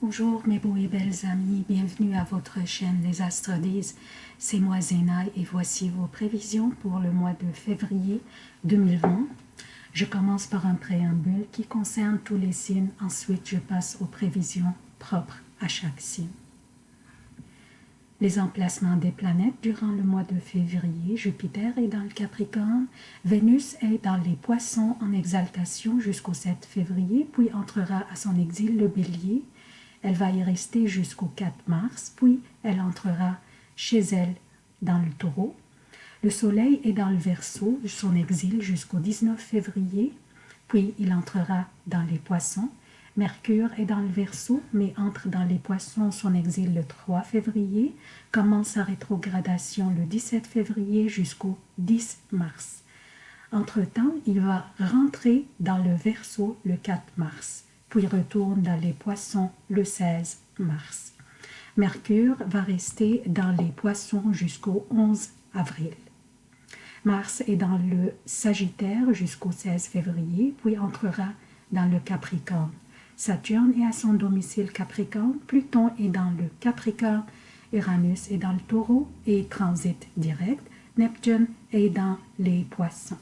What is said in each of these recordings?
Bonjour mes beaux et belles amis, bienvenue à votre chaîne Les Astres disent. C'est moi Zéna et voici vos prévisions pour le mois de février 2020. Je commence par un préambule qui concerne tous les signes, ensuite je passe aux prévisions propres à chaque signe. Les emplacements des planètes durant le mois de février, Jupiter est dans le Capricorne, Vénus est dans les Poissons en exaltation jusqu'au 7 février, puis entrera à son exil le Bélier, elle va y rester jusqu'au 4 mars, puis elle entrera chez elle dans le taureau. Le soleil est dans le verso, son exil jusqu'au 19 février, puis il entrera dans les poissons. Mercure est dans le verso, mais entre dans les poissons, son exil le 3 février, commence sa rétrogradation le 17 février jusqu'au 10 mars. Entre-temps, il va rentrer dans le verso le 4 mars puis retourne dans les poissons le 16 mars. Mercure va rester dans les poissons jusqu'au 11 avril. Mars est dans le Sagittaire jusqu'au 16 février, puis entrera dans le Capricorne. Saturne est à son domicile Capricorne, Pluton est dans le Capricorne, Uranus est dans le Taureau et transite direct, Neptune est dans les Poissons.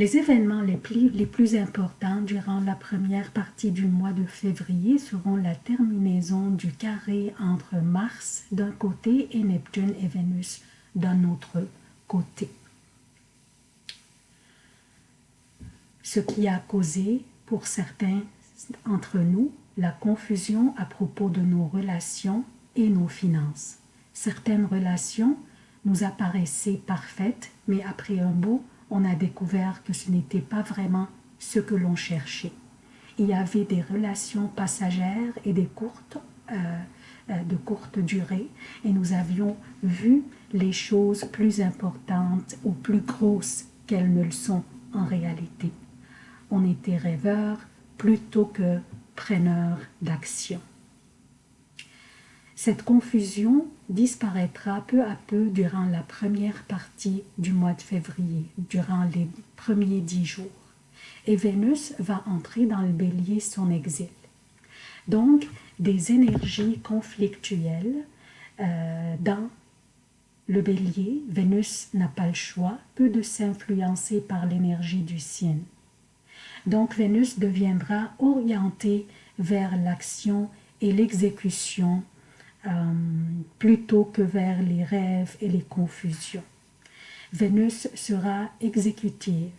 Les événements les plus, les plus, importants durant la première partie du mois de février seront la terminaison du carré entre Mars d'un côté et Neptune et Vénus d'un autre côté. Ce qui a causé pour certains entre nous la confusion à propos de nos relations et nos finances. Certaines relations nous apparaissaient parfaites, mais après un beau on a découvert que ce n'était pas vraiment ce que l'on cherchait. Il y avait des relations passagères et des courtes, euh, euh, de courte durée, et nous avions vu les choses plus importantes ou plus grosses qu'elles ne le sont en réalité. On était rêveurs plutôt que preneurs d'action. Cette confusion disparaîtra peu à peu durant la première partie du mois de février, durant les premiers dix jours. Et Vénus va entrer dans le bélier son exil. Donc, des énergies conflictuelles euh, dans le bélier, Vénus n'a pas le choix, peu de s'influencer par l'énergie du signe. Donc Vénus deviendra orientée vers l'action et l'exécution euh, plutôt que vers les rêves et les confusions. Vénus sera exécutive,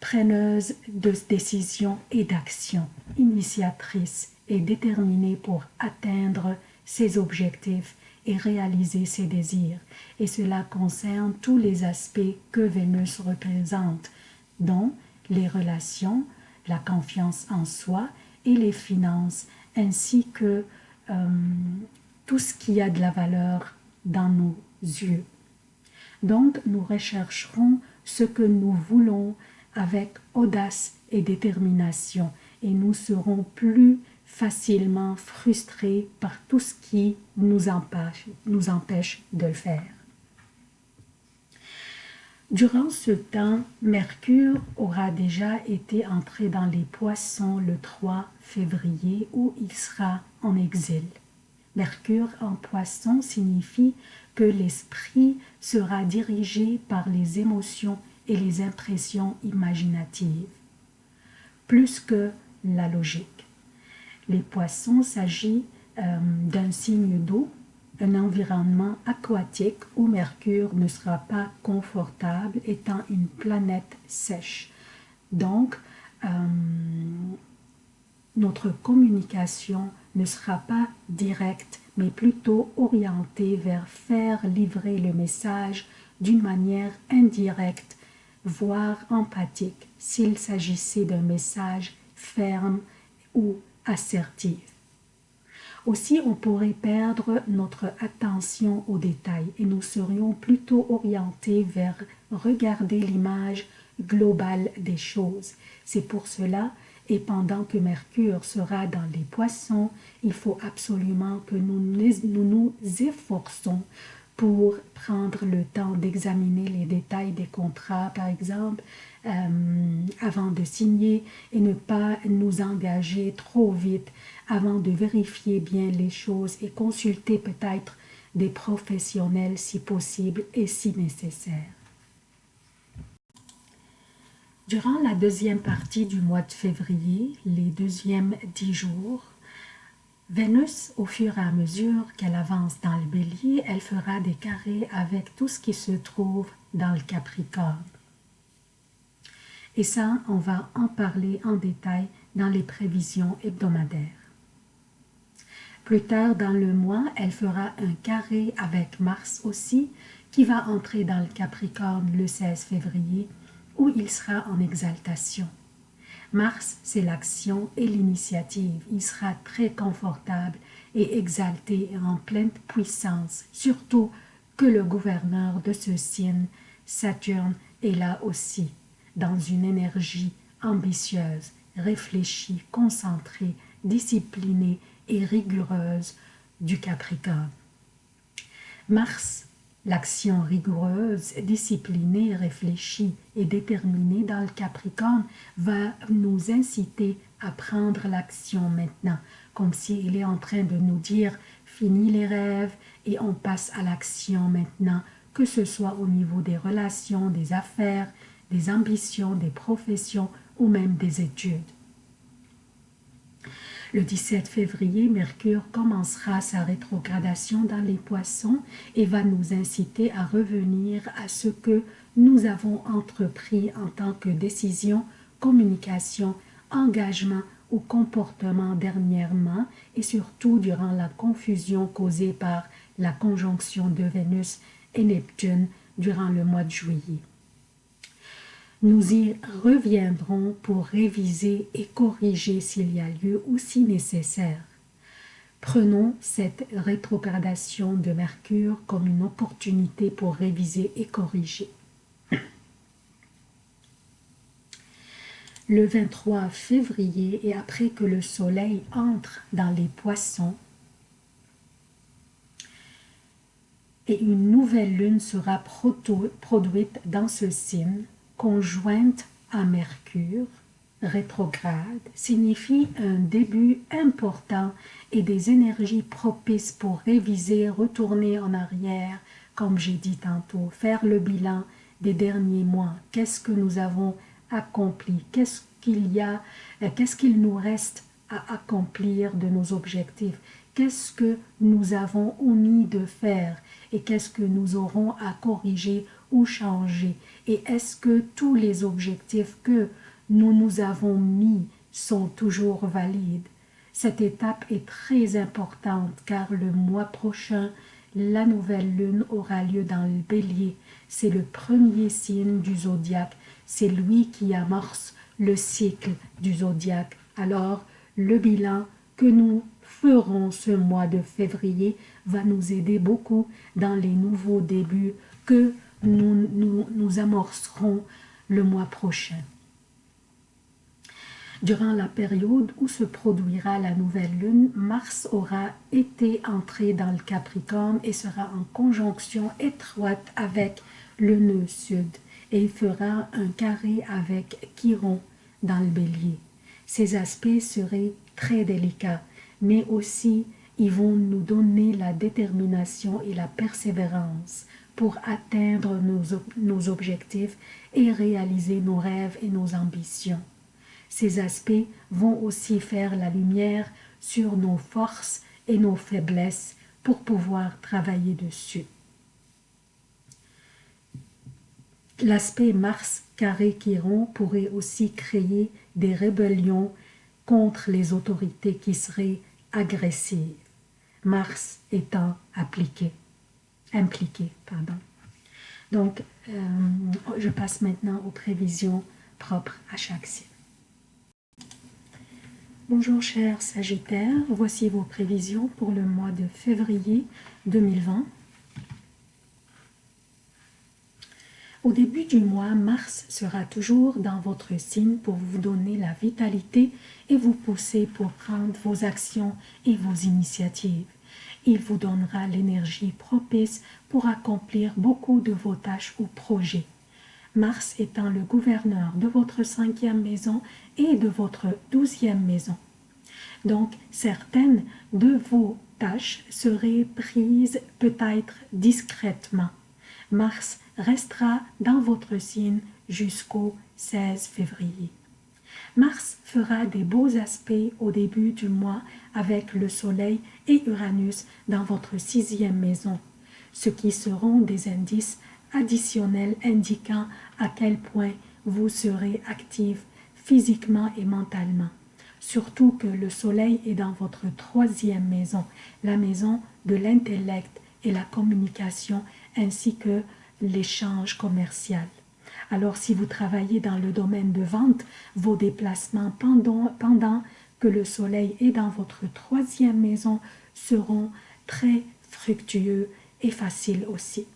preneuse de décisions et d'actions, initiatrice et déterminée pour atteindre ses objectifs et réaliser ses désirs. Et cela concerne tous les aspects que Vénus représente, dont les relations, la confiance en soi et les finances, ainsi que euh, tout ce qui a de la valeur dans nos yeux. Donc, nous rechercherons ce que nous voulons avec audace et détermination et nous serons plus facilement frustrés par tout ce qui nous empêche, de le faire. Durant ce temps, Mercure aura déjà été entré dans les poissons le 3 février où il sera en exil. Mercure en poisson signifie que l'esprit sera dirigé par les émotions et les impressions imaginatives, plus que la logique. Les poissons s'agit euh, d'un signe d'eau, un environnement aquatique où Mercure ne sera pas confortable étant une planète sèche. Donc, euh, notre communication ne sera pas directe, mais plutôt orientée vers faire livrer le message d'une manière indirecte, voire empathique, s'il s'agissait d'un message ferme ou assertif. Aussi, on pourrait perdre notre attention aux détails et nous serions plutôt orientés vers regarder l'image globale des choses. C'est pour cela et pendant que Mercure sera dans les poissons, il faut absolument que nous nous, efforçons pour prendre le temps d'examiner les détails des contrats, par exemple, euh, avant de signer et ne pas nous engager trop vite avant de vérifier bien les choses et consulter peut-être des professionnels si possible et si nécessaire. Durant la deuxième partie du mois de février, les deuxièmes dix jours, Vénus, au fur et à mesure qu'elle avance dans le bélier, elle fera des carrés avec tout ce qui se trouve dans le Capricorne. Et ça, on va en parler en détail dans les prévisions hebdomadaires. Plus tard dans le mois, elle fera un carré avec Mars aussi, qui va entrer dans le Capricorne le 16 février, où il sera en exaltation. Mars, c'est l'action et l'initiative. Il sera très confortable et exalté en pleine puissance, surtout que le gouverneur de ce signe, Saturne, est là aussi dans une énergie ambitieuse, réfléchie, concentrée, disciplinée et rigoureuse du Capricorne. Mars, l'action rigoureuse, disciplinée, réfléchie et déterminée dans le Capricorne va nous inciter à prendre l'action maintenant, comme s'il est en train de nous dire « fini les rêves et on passe à l'action maintenant », que ce soit au niveau des relations, des affaires, des ambitions, des professions ou même des études. Le 17 février, Mercure commencera sa rétrogradation dans les poissons et va nous inciter à revenir à ce que nous avons entrepris en tant que décision, communication, engagement ou comportement dernièrement et surtout durant la confusion causée par la conjonction de Vénus et Neptune durant le mois de juillet. Nous y reviendrons pour réviser et corriger s'il y a lieu ou si nécessaire. Prenons cette rétrogradation de Mercure comme une opportunité pour réviser et corriger. Le 23 février et après que le soleil entre dans les poissons, et une nouvelle lune sera produite dans ce signe, conjointe à Mercure, rétrograde, signifie un début important et des énergies propices pour réviser, retourner en arrière, comme j'ai dit tantôt, faire le bilan des derniers mois. Qu'est-ce que nous avons accompli? Qu'est-ce qu'il y a euh, Qu'est-ce qu'il nous reste à accomplir de nos objectifs? Qu'est-ce que nous avons omis de faire? Et qu'est-ce que nous aurons à corriger ou changer? Et est-ce que tous les objectifs que nous nous avons mis sont toujours valides? Cette étape est très importante car le mois prochain, la nouvelle lune aura lieu dans le bélier. C'est le premier signe du zodiaque. C'est lui qui amorce le cycle du zodiaque. Alors, le bilan que nous ce mois de février va nous aider beaucoup dans les nouveaux débuts que nous, nous, amorcerons le mois prochain. Durant la période où se produira la nouvelle lune, Mars aura été entré dans le Capricorne et sera en conjonction étroite avec le nœud sud et il fera un carré avec Chiron dans le bélier. Ces aspects seraient très délicats, mais aussi ils vont nous donner la détermination et la persévérance pour atteindre nos, objectifs et réaliser nos rêves et nos ambitions. Ces aspects vont aussi faire la lumière sur nos forces et nos faiblesses pour pouvoir travailler dessus. L'aspect Mars carré Chiron pourrait aussi créer des rébellions contre les autorités qui seraient agressives, Mars étant appliqué impliqué. Pardon. Donc, euh, je passe maintenant aux prévisions propres à chaque signe. Bonjour chers Sagittaires, voici vos prévisions pour le mois de février 2020. Au début du mois, Mars sera toujours dans votre signe pour vous donner la vitalité et vous pousser pour prendre vos actions et vos initiatives Il vous donnera l'énergie propice pour accomplir beaucoup de vos tâches ou projets. Mars étant le gouverneur de votre cinquième maison et de votre douzième maison. Donc, certaines de vos tâches seraient prises peut-être discrètement. Mars restera dans votre signe jusqu'au 16 février. Mars fera des beaux aspects au début du mois avec le Soleil et Uranus dans votre sixième maison, ce qui seront des indices additionnels indiquant à quel point vous serez actif physiquement et mentalement. Surtout que le Soleil est dans votre troisième maison, la maison de l'intellect et la communication ainsi que l'échange commercial. Alors si vous travaillez dans le domaine de vente, vos déplacements pendant, pendant que le soleil est dans votre troisième maison seront très fructueux et faciles aussi.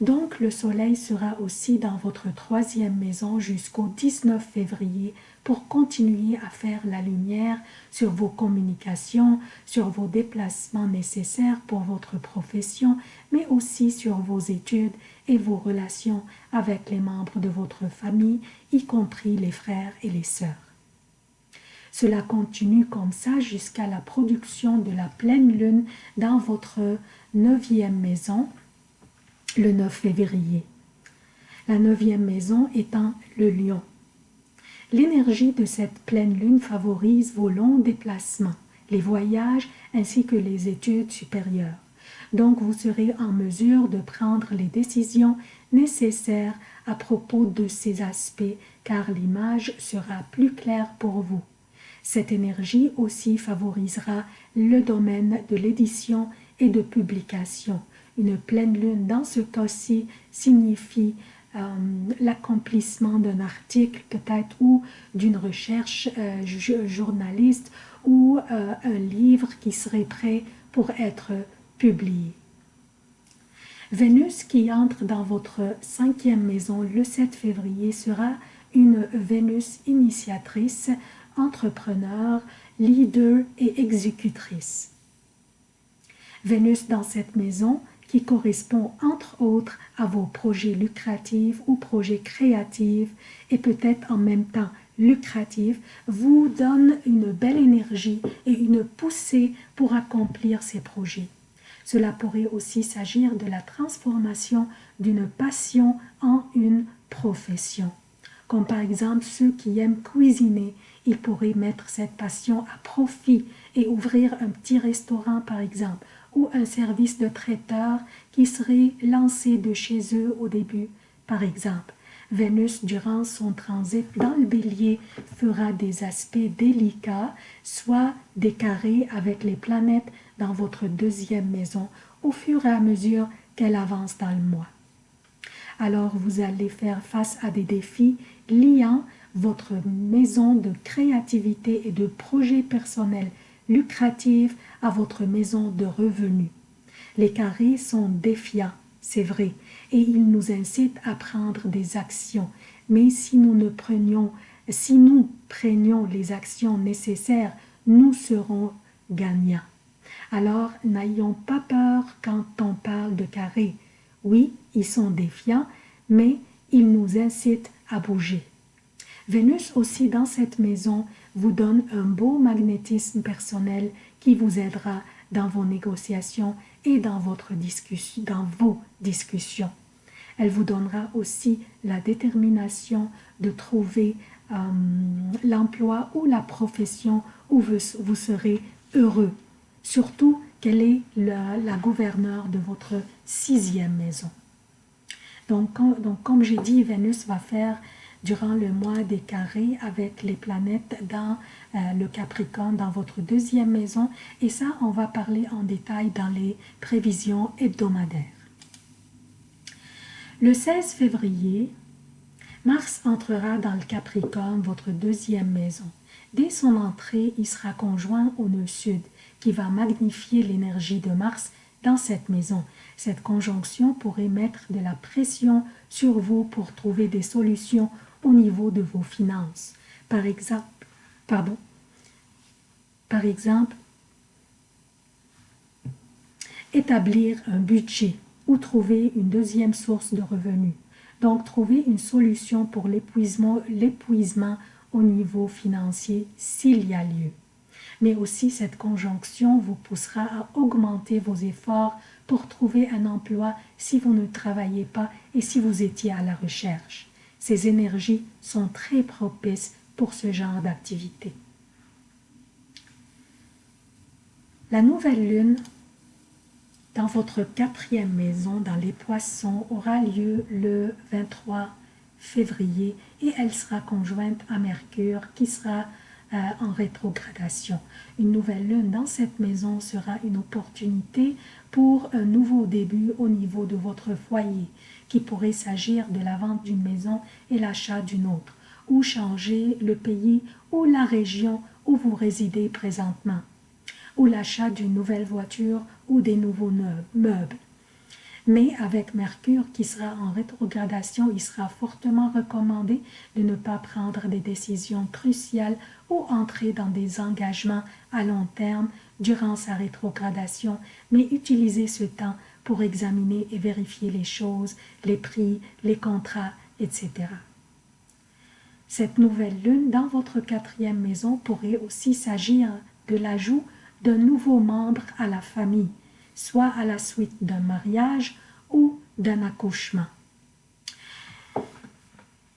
Donc le soleil sera aussi dans votre troisième maison jusqu'au 19 février pour continuer à faire la lumière sur vos communications, sur vos déplacements nécessaires pour votre profession, mais aussi sur vos études et vos relations avec les membres de votre famille, y compris les frères et les sœurs. Cela continue comme ça jusqu'à la production de la pleine lune dans votre neuvième maison, le 9 février. La neuvième maison étant le lion. L'énergie de cette pleine lune favorise vos longs déplacements, les voyages ainsi que les études supérieures. Donc vous serez en mesure de prendre les décisions nécessaires à propos de ces aspects car l'image sera plus claire pour vous. Cette énergie aussi favorisera le domaine de l'édition et de publication. Une pleine lune dans ce cas-ci signifie euh, l'accomplissement d'un article peut-être ou d'une recherche euh, journaliste ou euh, un livre qui serait prêt pour être publié. Vénus qui entre dans votre cinquième maison le 7 février sera une Vénus initiatrice, entrepreneur, leader et exécutrice. Vénus dans cette maison qui correspond entre autres à vos projets lucratifs ou projets créatifs et peut-être en même temps lucratifs, vous donne une belle énergie et une poussée pour accomplir ces projets. Cela pourrait aussi s'agir de la transformation d'une passion en une profession. Comme par exemple ceux qui aiment cuisiner, ils pourraient mettre cette passion à profit et ouvrir un petit restaurant par exemple, ou un service de traiteur qui serait lancé de chez eux au début par exemple. Vénus, durant son transit dans le bélier, fera des aspects délicats, soit des carrés avec les planètes dans votre deuxième maison au fur et à mesure qu'elle avance dans le mois. Alors vous allez faire face à des défis liant votre maison de créativité et de projets personnels lucratifs à votre maison de revenus. Les carrés sont défiants, c'est vrai, et ils nous incitent à prendre des actions. Mais si nous ne prenions, si nous prenions les actions nécessaires, nous serons gagnants. Alors n'ayons pas peur quand on parle de carrés. Oui, ils sont défiants, mais ils nous incitent à bouger. Vénus aussi dans cette maison vous donne un beau magnétisme personnel qui vous aidera dans vos négociations et dans, votre dans vos discussions. Elle vous donnera aussi la détermination de trouver euh, l'emploi ou la profession où vous, serez heureux. Surtout qu'elle est la, la gouverneure de votre sixième maison. Donc, donc comme j'ai dit, Vénus va faire durant le mois des carrés avec les planètes dans euh, le Capricorne, dans votre deuxième maison. Et ça, on va parler en détail dans les prévisions hebdomadaires. Le 16 février, Mars entrera dans le Capricorne, votre deuxième maison. Dès son entrée, il sera conjoint au nœud sud, qui va magnifier l'énergie de Mars dans cette maison. Cette conjonction pourrait mettre de la pression sur vous pour trouver des solutions au niveau de vos finances. Par exemple, pardon, par exemple, établir un budget ou trouver une deuxième source de revenus. Donc, trouver une solution pour l'épuisement au niveau financier s'il y a lieu. Mais aussi, cette conjonction vous poussera à augmenter vos efforts pour trouver un emploi si vous ne travaillez pas et si vous étiez à la recherche. Ces énergies sont très propices pour ce genre d'activité. La nouvelle lune dans votre quatrième maison dans les poissons aura lieu le 23 février et elle sera conjointe à Mercure qui sera euh, en rétrogradation. Une nouvelle lune dans cette maison sera une opportunité pour un nouveau début au niveau de votre foyer, qui pourrait s'agir de la vente d'une maison et l'achat d'une autre, ou changer le pays ou la région où vous résidez présentement ou l'achat d'une nouvelle voiture ou des nouveaux meubles. Mais avec Mercure qui sera en rétrogradation, il sera fortement recommandé de ne pas prendre des décisions cruciales ou entrer dans des engagements à long terme durant sa rétrogradation, mais utiliser ce temps pour examiner et vérifier les choses, les prix, les contrats, etc. Cette nouvelle lune dans votre quatrième maison pourrait aussi s'agir de l'ajout d'un nouveau membre à la famille, soit à la suite d'un mariage ou d'un accouchement.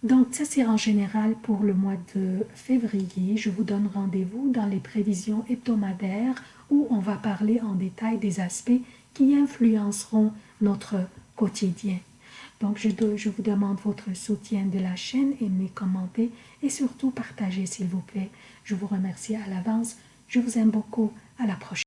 Donc, ça c'est en général pour le mois de février. Je vous donne rendez-vous dans les prévisions hebdomadaires où on va parler en détail des aspects qui influenceront notre quotidien. Donc, je, vous demande votre soutien de la chaîne, aimez, commentez et surtout partagez s'il vous plaît. Je vous remercie à l'avance. Je vous aime beaucoup. À la prochaine.